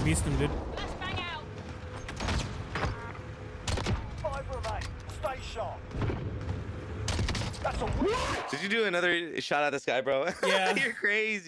I beast him, dude. Stay sharp. Did you do another shot at this guy, bro? Yeah. You're crazy.